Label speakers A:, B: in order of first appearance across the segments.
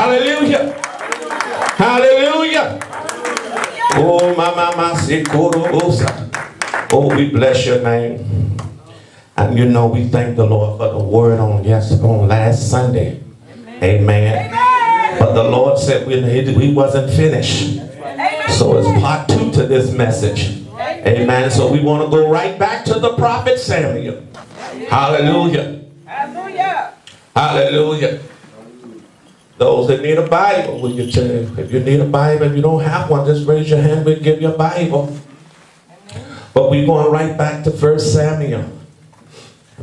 A: Hallelujah. Hallelujah. Oh, my, my, my, Oh, we bless your name. And you know, we thank the Lord for the word on yes on last Sunday. Amen. Amen. But the Lord said we, we wasn't finished. Amen. So it's part two to this message. Amen. So we want to go right back to the prophet Samuel. Hallelujah. Hallelujah. Hallelujah. Those that need a Bible, will you tell if you need a Bible, if you don't have one, just raise your hand, we'll give you a Bible. But we're going right back to First Samuel.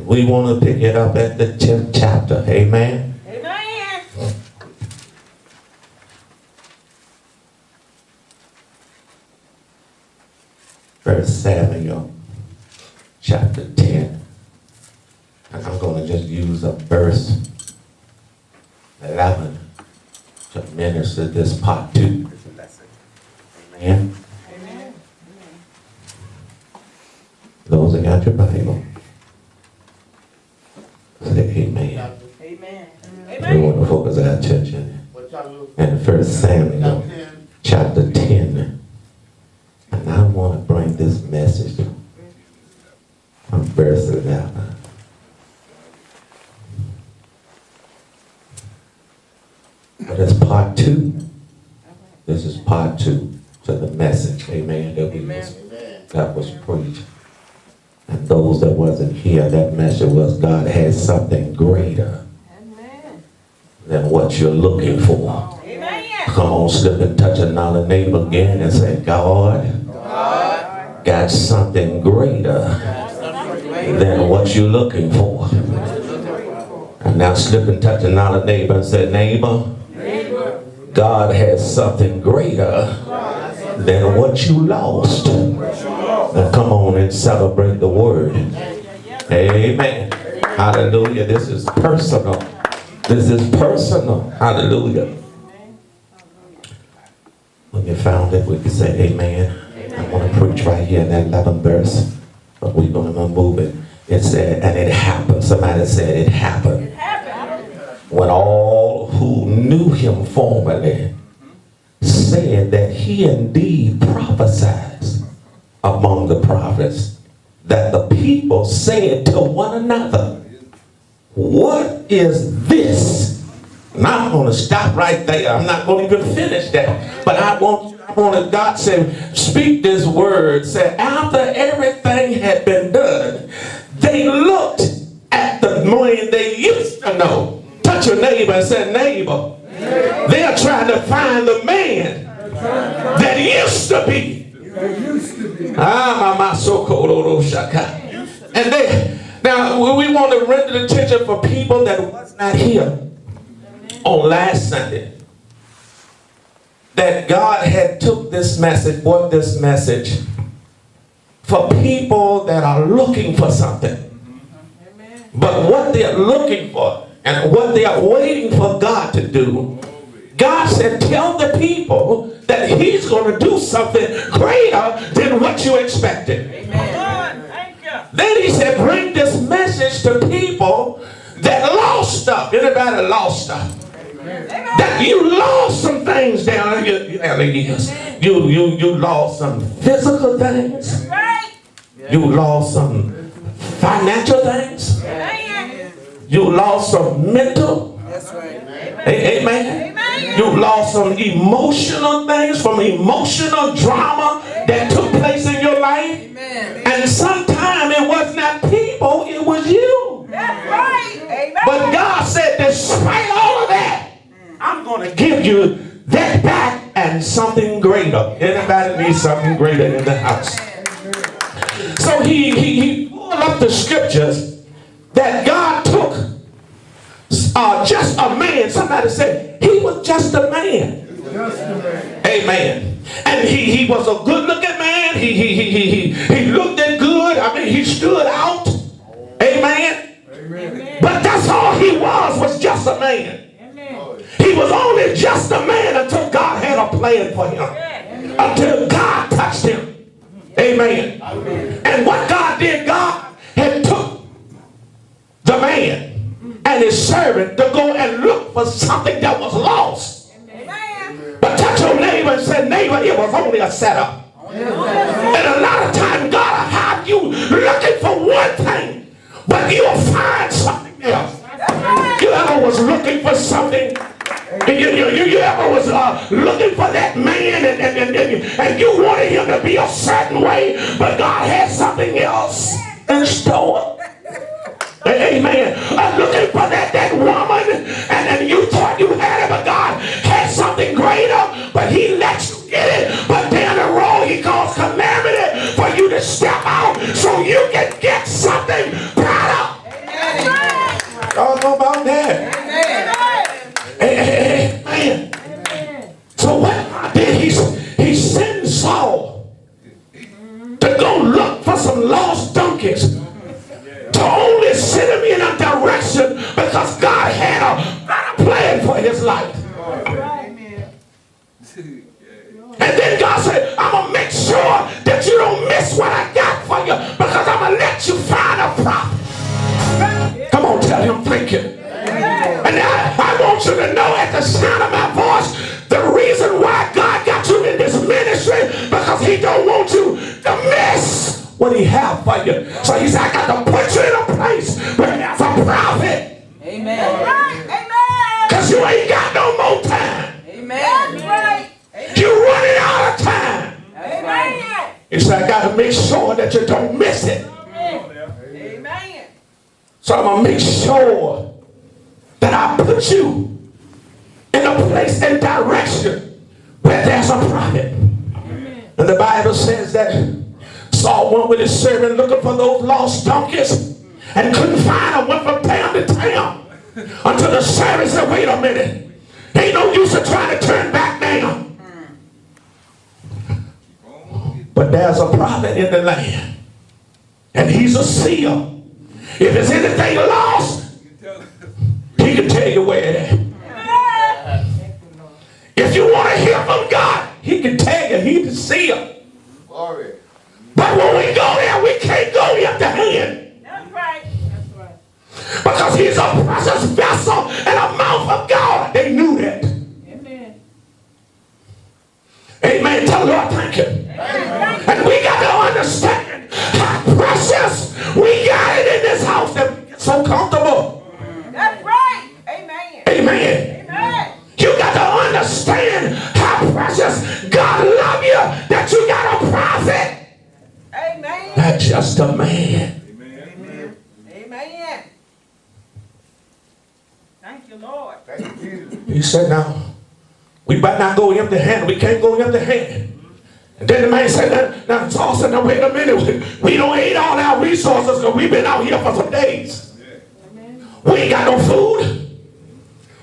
A: We want to pick it up at the 10th chapter. Amen. Amen. First Samuel chapter 10. And I'm going to just use a verse 11 to minister this part two. Amen. Amen. Those that got your Bible. Say amen. Amen. We want to focus our attention in First Samuel chapter 10. And I want to bring this message from verse 11. But it's part two. This is part two to the message, amen, that, we was, that was preached. And those that wasn't here, that message was God has something greater Amen. than what you're looking for. Amen. Come on, slip and touch another neighbor again and say, God, God. got something greater than what you're looking for. And now slip and touch another neighbor and say, neighbor, God has something greater than what you lost. Now come on and celebrate the word. Amen. Hallelujah. This is personal. This is personal. Hallelujah. When you found it, we can say amen. I want to preach right here in that 11th verse. But we're going to move it. It said, and it happened. Somebody said it happened. It happened. When all who knew him formerly said that he indeed prophesies among the prophets that the people said to one another, what is this? Now I'm going to stop right there. I'm not going to even finish that. But I want, I want God said, speak this word. Said after everything had been done, they looked at the man they used to know. Touch your neighbor and say, neighbor, they're trying to find the man that used to be. Ah, my so And they now we want to render attention for people that was not here on last Sunday. That God had took this message, brought this message for people that are looking for something. But what they're looking for and what they are waiting for God to do, God said, tell the people that he's going to do something greater than what you expected. Amen. Then he said, bring this message to people that lost stuff. Anybody lost stuff? Amen. That you lost some things down there. You, you, you lost some physical things. You lost some financial things. You lost some mental. That's right. Amen. Amen. You lost some emotional things from emotional drama that took place in your life. Amen. And sometimes it was not people, it was you. That's right. Amen. But God said, despite all of that, I'm going to give you that back and something greater. Anybody need something greater in the house? So he, he, he pulled up the scriptures that God uh, just a man. Somebody said he was just a man. Just a man. Amen. And he, he was a good looking man. He, he, he, he, he looked at good. I mean, he stood out. Amen. Amen. But that's all he was, was just a man. Amen. He was only just a man until God had a plan for him. Amen. Until God touched him. Amen. Amen. And what God did, God had took the man and his servant to go and look for something that was lost. But touch your neighbor and say, neighbor, it was only a setup. And a lot of times God will have you looking for one thing, but you'll find something else. You ever was looking for something you, you, you, you ever was uh, looking for that man and, and, and, and, and you wanted him to be a certain way, but God had something else in store. Amen. I'm looking for that, that woman, and then you thought you had it, but God where there's a prophet.
B: Amen.
A: Because you ain't got no more time.
B: Amen. That's right.
A: You're running out of time.
B: That's right.
A: He said, I got to make sure that you don't miss it.
B: Amen.
A: So I'm going to make sure that I put you in a place and direction where there's a prophet. And the Bible says that Saul went with his servant looking for those lost donkeys and couldn't find them, went from town to town until the sheriff said, wait a minute. Ain't no use of trying to turn back now. But there's a prophet in the land. And he's a seer. If it's anything lost, he can tell you where it is. If you want to hear from God, he can tell you he's the seer.
C: Glory.
A: But when we go there, we can't go empty hand.
B: That's right. That's right.
A: Because he's a precious vessel and a mouth of God. They knew that.
B: Amen.
A: Amen. Tell the Lord thank you. And we got to understand how precious we got it in this house that we get so comfortable.
B: That's right. Amen.
A: Amen.
B: Amen.
A: You got to understand how precious God love you that you got a prophet,
B: Amen.
A: not just a man.
B: Amen. Thank you, Lord.
C: Thank you, Jesus.
A: He said, now, we better not go empty handed. We can't go empty handed. And then the man said, now, now Saul said, now wait a minute. We, we don't eat all our resources because we've been out here for some days. We ain't got no food.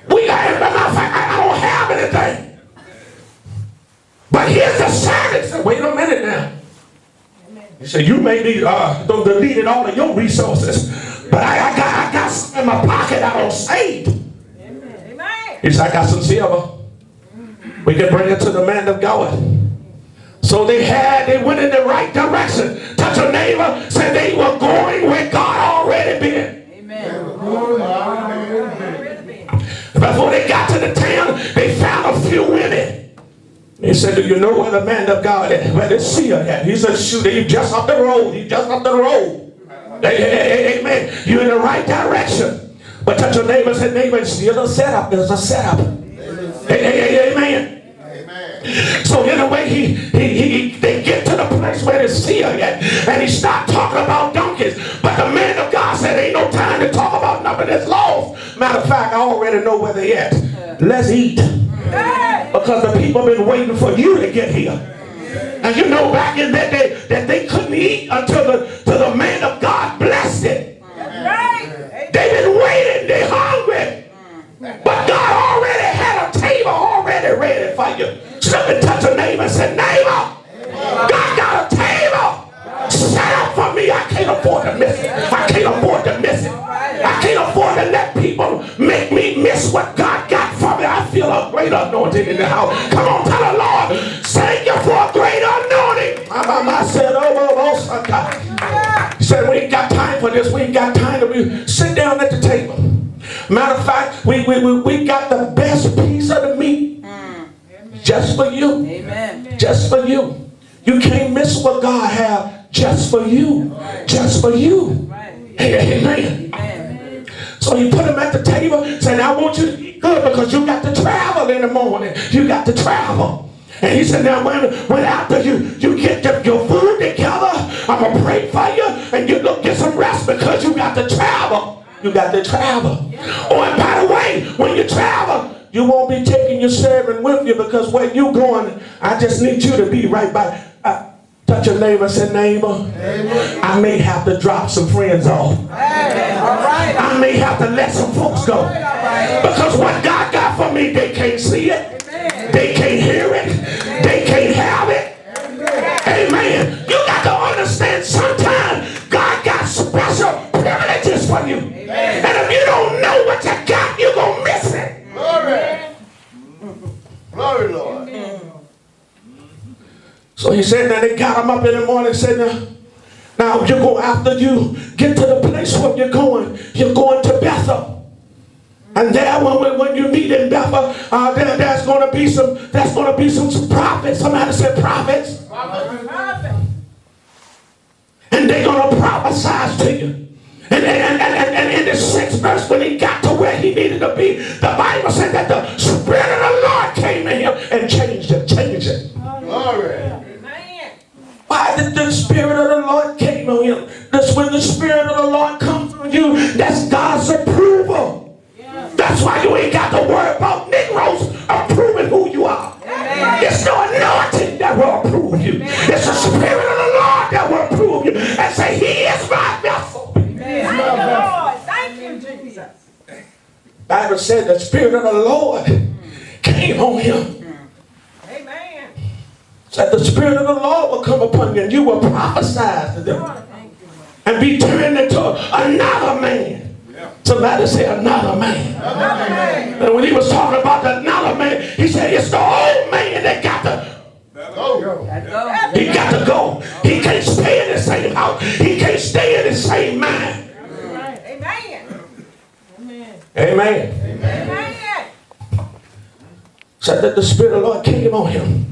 A: We got, as a matter of fact, I, I don't have anything. But here's the sign. He said, wait a minute now. He said, you may need, uh, don't deleted all of your resources. But I, I got, I got some in my pocket I don't saved. He said, I got some silver. We can bring it to the man of God. So they had, they went in the right direction. Touch a neighbor, said they were going where God already been.
B: Amen.
A: Before they got to the town, they found a few women. He said, do you know where the man of God is? Where the seer at? He said, shoot, he's just up the road. He's just up the road. Amen. You're in the right direction. But touch your neighbor and say, neighbor, it's still a setup. There's a setup. Hey, hey, hey, amen.
C: Amen.
A: So in a way, he, he, he they get to the place where they see seer yet, and he start talking about donkeys. But the man of God said, ain't no time to talk about nothing that's lost. Matter of fact, I already know where they at. Let's eat. Because the people been waiting for you to get here. And you know back in that day that they couldn't eat until the, till the man of God blessed it. Ready for you. And touch a neighbor and say, neighbor, God got a table set up for me. I can't afford to miss it. I can't afford to miss it. I can't afford to let people make me miss what God got for me. I feel a great anointing in the house. Come on, tell the Lord, thank you for a great anointing. My mama said, oh, oh, oh, Sunday. He said, we ain't got time for this. We ain't got time to be. Sit down at the table. Matter of fact, we, we, we, we got the best piece of the meat just for you.
D: Amen.
A: Just for you. You can't miss what God have just for you. Just for you. Amen.
D: Amen.
A: So you put him at the table, saying, I want you to eat good because you got to travel in the morning. You got to travel. And he said, now when, when after you, you get the, your food together, I'm going to pray for you and you go get some rest because you got to travel. You got to travel. Oh, and by the way, when you travel, you won't be taking your servant with you because where you going, I just need you to be right by. Uh, touch your neighbor say, neighbor, I may have to drop some friends off.
B: Hey, all right.
A: I may have to let some folks go. Because what God got for me, they can't see it. They can't hear it. They can't
C: Glory, Lord.
A: So he said that they got him up in the morning and said, now, now you go after you get to the place where you're going. You're going to Bethel. And there, when, when, when you meet in Bethel, uh, there, there's going to be some, there's going to be some, some prophets. Somebody said prophets.
B: Prophet.
A: And they're going to prophesy to you. And, and, and, and, and in the sixth verse, when he got to where he needed to be, the Bible said that the Spirit of the Lord came in him and changed him. changed it.
C: Glory.
A: Why did the Spirit of the Lord came on him? That's when the Spirit of the Lord comes on you. That's God's approval. That's why you ain't got to worry about Negroes approving who you are. It's no anointing that will approve you. It's the Spirit of the Lord that will approve you and say, He is my vessel.
B: Thank you, Lord. Thank you, Jesus.
A: Bible said the Spirit of the Lord came on him.
B: Amen.
A: Said the Spirit of the Lord will come upon you and you will prophesy to them.
B: Thank you, Lord.
A: and be turned into another man. Somebody say another man.
B: Amen.
A: And when he was talking about the another man, he said it's the old man that got to,
C: Go.
D: Let
A: he got to go. He can't stay in the same house. He can't stay in the same mind.
B: Amen. Amen.
A: Amen.
B: Amen.
A: Said that the Spirit of the Lord came on him.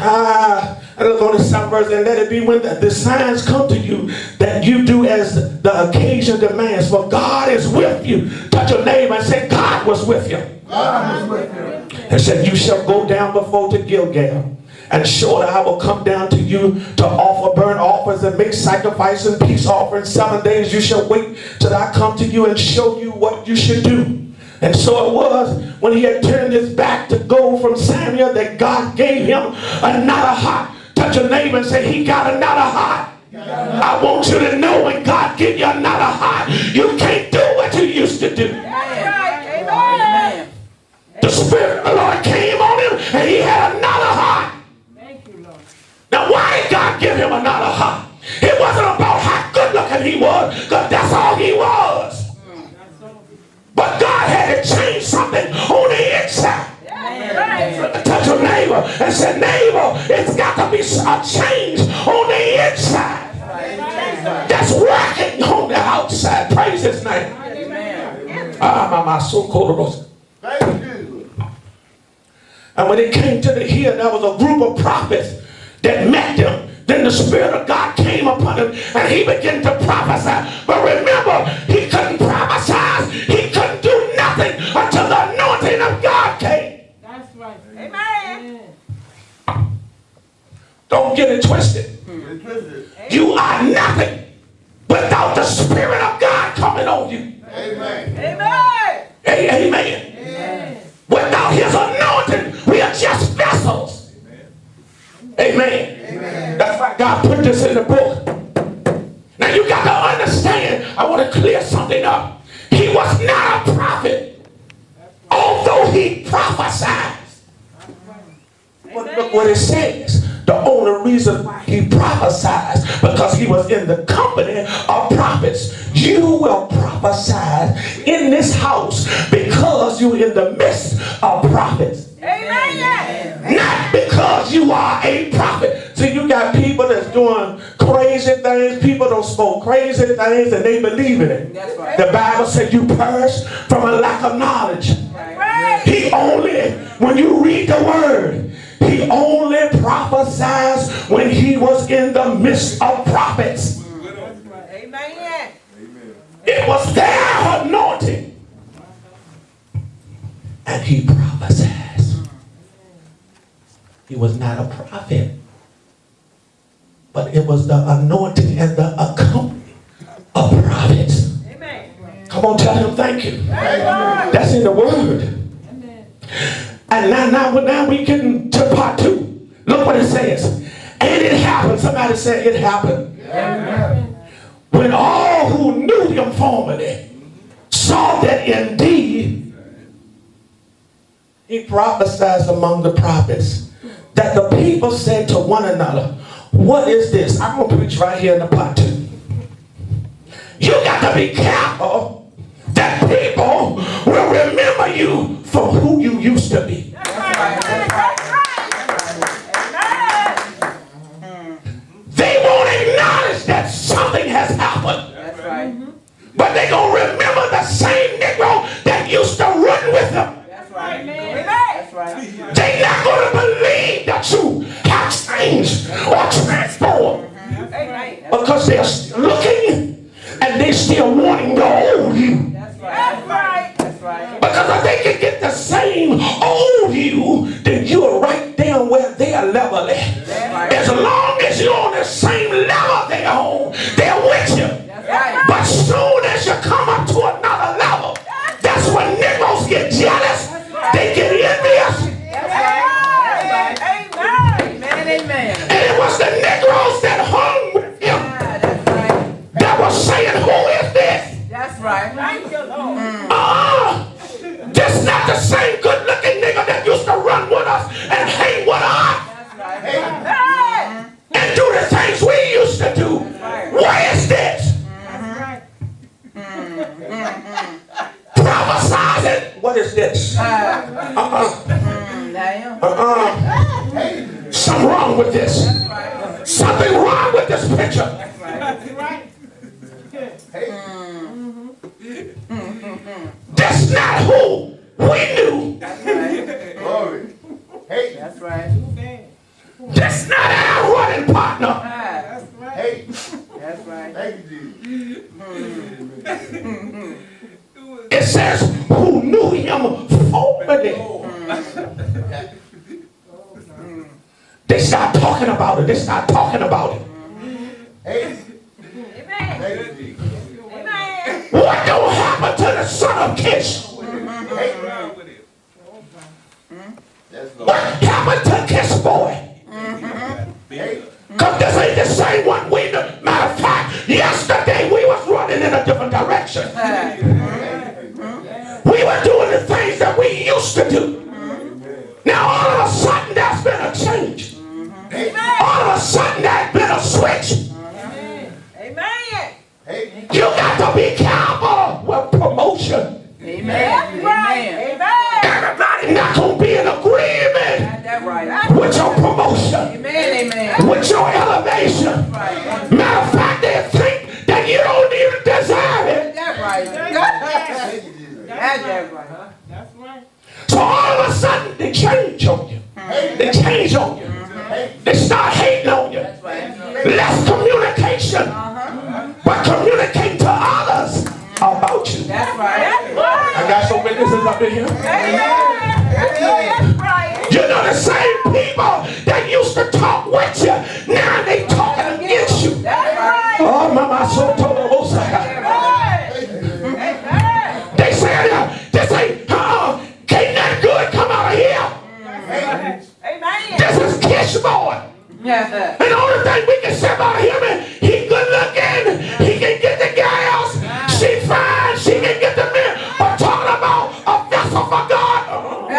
A: Ah, I look on the seventh verse and let it be when the, the signs come to you that you do as the occasion demands. For God is with you. Touch your neighbor and say, God was with you. God was with you. And said, You shall go down before to Gilgal. And surely I will come down to you to offer burnt offerings and make sacrifice and peace offerings. Seven days you shall wait till I come to you and show you what you should do. And so it was when he had turned his back to go from Samuel that God gave him another heart. Touch your neighbor and say, He got another heart. I want you to know when God give you another heart, you can't do what you used to do. The Spirit of the Lord came on him and he had another heart.
B: Thank you, Lord.
A: Now, why did God give him another heart? It wasn't about how good looking he was, because that's all he was. To change something on the inside.
B: Right.
A: Touch your neighbor and say, neighbor, it's got to be a change on the inside. That's working on the outside. Praise his name. Ah, my, my soul called
C: Thank you.
A: And when it came to the hill, there was a group of prophets that met them. Then the Spirit of God came upon him and he began to prophesy. But remember, Don't get it twisted. You are nothing without the Spirit of God coming on you.
C: Amen.
B: Amen.
A: A- Amen. Without his anointing, we are just vessels. Amen. That's why God put this in the book. Now you got to understand, I want to clear something up. He was not a prophet, although he prophesied. But look what it says. The only reason why he prophesied because he was in the company of prophets. You will prophesy in this house because you're in the midst of prophets.
B: Amen.
A: Not because you are a prophet. See, you got people that's doing crazy things. People don't spoke crazy things and they believe in it.
D: That's right.
A: The Bible said you perish from a lack of knowledge.
D: Right.
A: He only, when you read the word, he only prophesies when he was in the midst of prophets.
B: Amen.
A: It was their anointing. And he prophesies. He was not a prophet. But it was the anointing and the accompanying of prophets.
B: Amen.
A: Come on, tell him thank you.
C: Amen.
A: That's in the word. And now, now, now we get to part two. Look what it says. And it happened. Somebody said it happened. When all who knew him formerly saw that indeed he prophesied among the prophets that the people said to one another, What is this? I'm going to preach right here in the part two. You got to be careful that people will remember you for who you used to be. They won't acknowledge that something has happened. But they're gonna remember the same Negro that used to run with them.
D: That's right.
B: Amen.
D: That's right.
A: They not gonna believe that you have changed or transformed because they're looking and they still wanting the old you. Because if they can get the same old you,
D: That's
A: not who we knew.
D: That's right.
C: Glory. Hey,
D: That's right.
A: That's not our running partner.
B: That's right.
C: hey,
D: That's right.
C: thank you, Jesus.
A: It says who knew him formerly. They start talking about it. They start talking about it.
C: That's
A: What happened to Kish boy? Because this ain't the same one we knew. Matter of fact, yesterday we was running in a different direction.
D: Ah,
A: We were doing the things that we used to do. Mm-hmm. Now all of a sudden there's been a change. Mm-hmm. All of a sudden there's been a switch.
B: Amen.
A: You got to be with your elevation. Matter of fact, they think that you don't even deserve it.
D: Got that right.
C: thank you, Jesus.
D: Got that right.
B: That's right.
A: So all of a sudden they change on you. Mm-hmm. They change on you.
C: Mm-hmm.
A: They start hating on you.
D: That's right.
A: Less communication, uh-huh. but communicate to others about you.
D: That's right.
A: I got some witnesses up in here.
B: Amen. That's right.
A: You know the same people that used to talk
B: Amen.
A: This is Kish boy.
D: Yeah.
A: And the only thing we can say about him is he good looking, he can get the girls, she fine, she can get the men. But talking about a vessel for God, uh,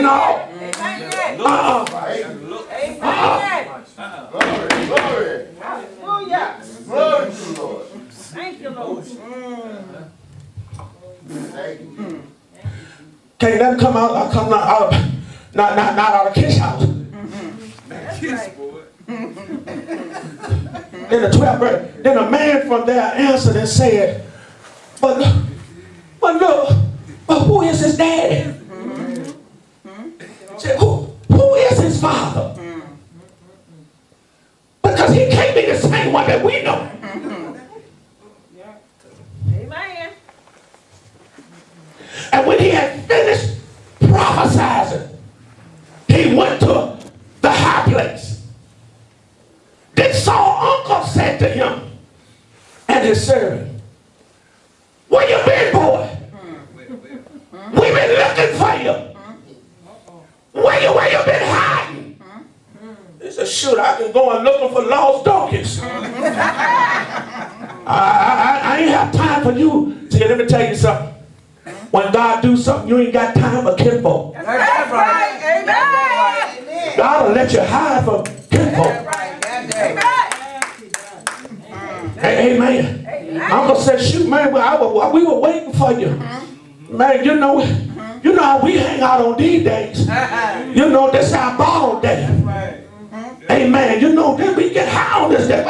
A: no.
B: Amen.
A: Uh-uh.
C: Glory, glory,
B: Hallelujah.
C: glory to the Lord.
B: Thank you, Lord.
C: Thank you.
A: Can't nothing come out, uh, come out, not, not, not out of Kish house.
B: That's right.
A: In the 12th verse, then a man from there answered and said, But, but look, but who is his daddy? Said, who, who is his father? Because he can't be the same one that we know.
B: Amen.
A: And when he had finished prophesizing, he went to the high place. Then Saul uncle said to him and Where you been, boy? Hmm. We've been looking for you. Hmm. Where you where you been hiding? Hmm. He said, shoot, I've been going looking for lost donkeys. I, I, I ain't have time for you. See, let me tell you something. When God do something, you ain't got time for kinfolk.
D: That's right.
B: Amen.
D: That's
A: God will let you hide from kinfolk.
D: right. That's right.
A: Hey, amen. Uncle said, shoot, man, well, I was- we for you. Man, you know, you know how we hang out on these days. You know, this our ball day. Amen. You know, then we get high on this day.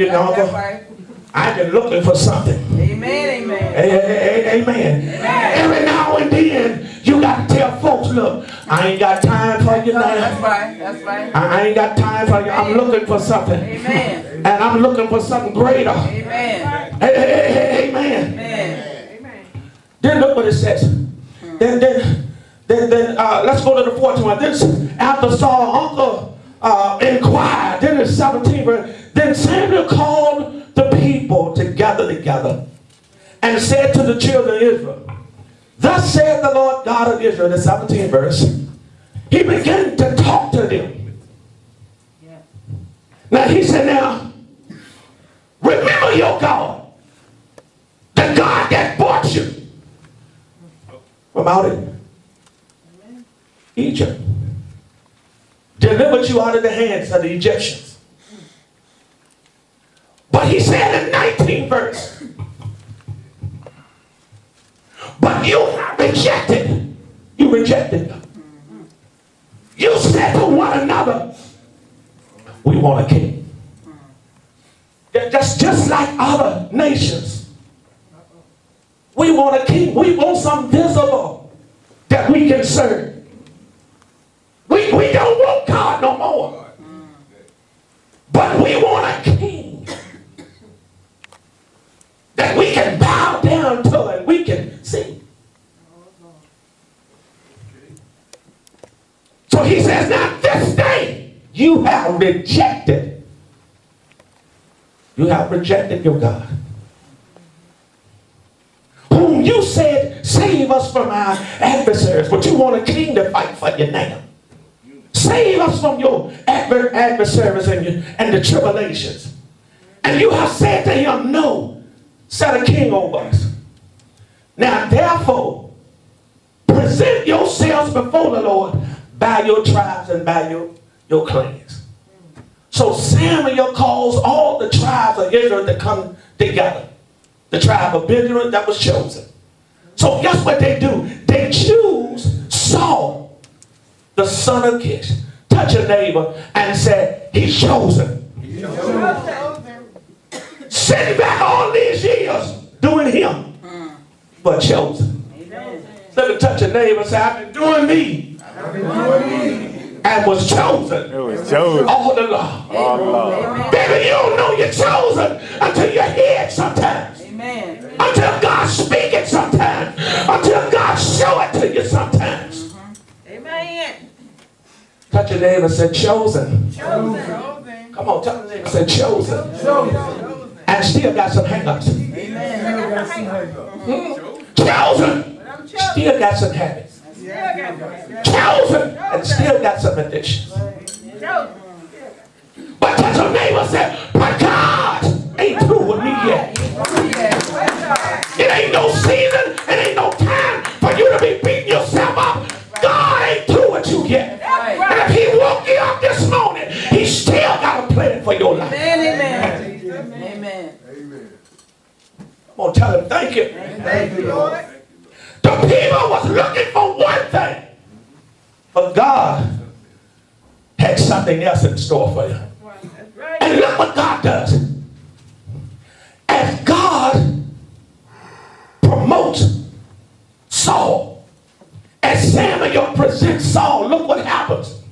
A: You,
D: That's right.
A: I've been looking for something.
D: Amen. Amen.
A: Hey, amen. Every now and then, you got to tell folks, look, I ain't got time for you
D: That's
A: now.
D: right. That's right.
A: I ain't got time for you. I'm looking for something.
D: Amen.
A: And I'm looking for something greater.
D: Amen.
A: hey, hey, hey, amen.
D: Amen.
A: Then look what it says. Then, then, then, then uh, let's go to the 14th one. Then after Saul uncle uh, inquired, then in 17 verse, then Samuel called the people together together and said to the children of Israel, Thus saith the Lord God of Israel, the 17th verse. He began to talk to them. Now he said, Now, remember your God, the God that bought you from out of Egypt. Delivered you out of the hands of the Egyptians. But he said in 19 verse, but you have rejected. You rejected. You said to one another, we want a king. That's just like other nations. We want a king. We want something visible that we can serve. We, we don't want God no more. But we want rejected. You have rejected your God whom you said, save us from our adversaries, but you want a king to fight for you now. Save us from your adver- adversaries and, your, and the tribulations. And you have said to him, no, set a king over us. Now therefore, present yourselves before the Lord by your tribes and by your, your clans. So Samuel calls all the tribes of Israel to come together the tribe of Benjamin that was chosen. So guess what they do? They choose Saul, the son of Kish. Touch a neighbor and say, he's chosen. Sitting back all these years doing him, but chosen. Let me touch a neighbor and say, I've been doing me and was chosen
E: It was chosen.
A: Oh, all along.
E: Oh, Lord.
A: Baby, you don't know you're chosen until you hear it sometimes.
D: Amen.
A: Until God speak it sometimes. Until God show it to you sometimes. Mm-hmm.
B: Amen.
A: Touch your neighbor and say chosen.
B: Chosen.
A: Come on, tell the neighbor say chosen. And still got some hang-ups. Hmm? Chosen.
B: But I'm chosen.
A: Still got some habits. And still got some addictions.
B: Chosen.
A: But touch your neighbor say, but God ain't through with me yet. It ain't no season. But God had something else in store for you. And look what God does. As God promotes Saul, as Samuel presents Saul, look what happens.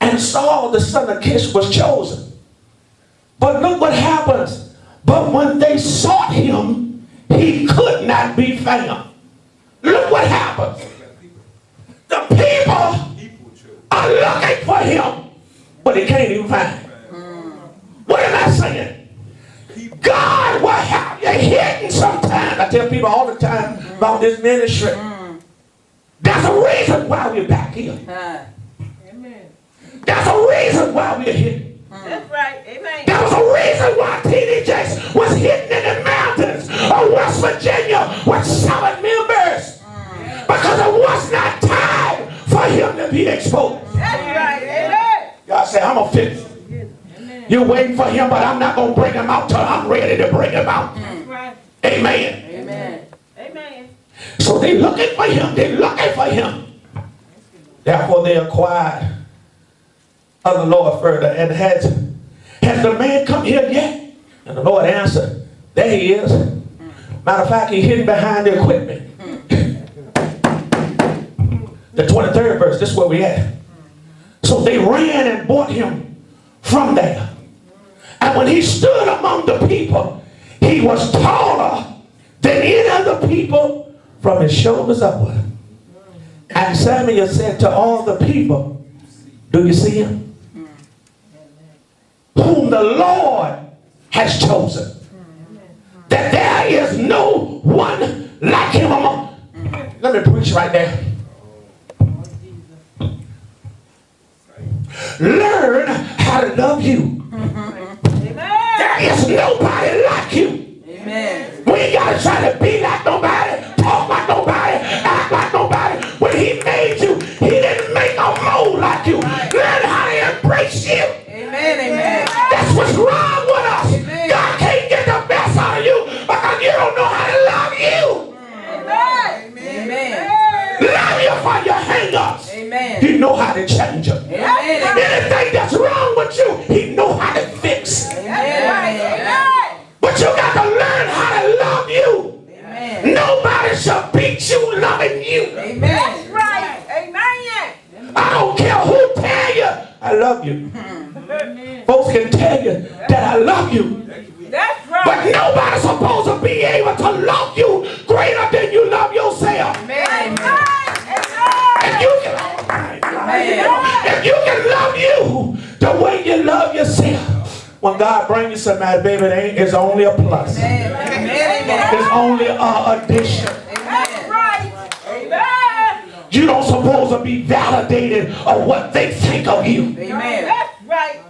A: And Saul, the son of Kish, was chosen. But look what happens. But when they sought him, he could not be found. Look what happens. The people are looking for him, but they can't even find him. What am I saying? God will have you hidden sometimes. I tell people all the time about this ministry. There's a reason why we're back here.
B: Amen.
A: There's a reason why we're here.
B: That's right. Amen.
A: There was a reason why TD Jakes was hidden in the mountains of West Virginia with seven members. Because it was not time for him to be exposed.
B: That's right. Amen.
A: God said, I'm going to fix it. You're waiting for him, but I'm not going to bring him out till I'm ready to bring him out. Amen.
D: Amen.
B: Amen.
A: So they looking for him. They looking for him. Therefore they acquired of the Lord further. And has, has the man come here yet? And the Lord answered, there he is. Matter of fact, he's hidden behind the equipment. the 23rd verse, this is where we at. So they ran and brought him from there. And when he stood among the people, he was taller than any of the people from his shoulders upward. And Samuel said to all the people, Do you see him? Whom the Lord has chosen. That there is no one like him among. Let me preach right there. Learn how to love you.
B: Amen.
A: There is nobody like you.
D: Amen.
A: We ain't gotta try to be like nobody, talk like nobody, act like nobody. When he made you, he didn't make a mold like you. Learn how to embrace you.
D: Amen. Amen.
A: That's what's wrong with us.
D: Amen.
A: God can't get the best out of you because you don't know how to love you.
B: Amen.
D: Amen.
A: Love you for your hang-ups.
D: Amen.
A: He know how to change them. Love you. Folks can tell you that I love you.
B: That's right.
A: But nobody's supposed to be able to love you greater than you love yourself.
D: Amen.
A: If you can, if you can love you the way you love yourself, when God brings you somebody, baby, it ain't, it's only a plus.
D: Amen. Amen.
A: It's only a addition.
B: That's right. Amen.
A: You don't supposed to be validated of what they think of you.
D: Amen.
B: That's right.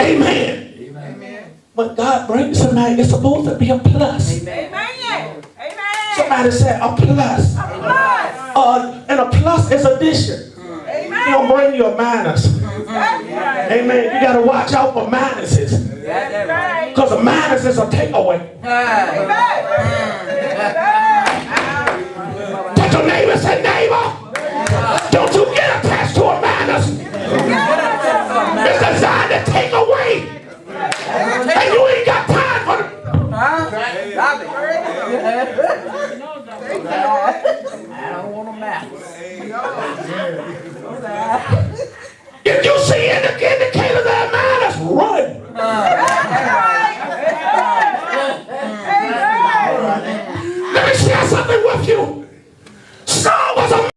A: Amen. Amen. When God brings somebody, it's supposed to be a plus.
D: Amen.
B: Amen. Amen.
A: Somebody said a plus.
B: A Plus.
A: Uh, and a plus is addition. He
B: Amen.
A: don't bring you a minus.
B: Right.
A: Amen. You got to watch out for minuses.
B: That's right.
A: Because a minus is a takeaway.
B: Amen.
A: Touch your neighbor and say, neighbor,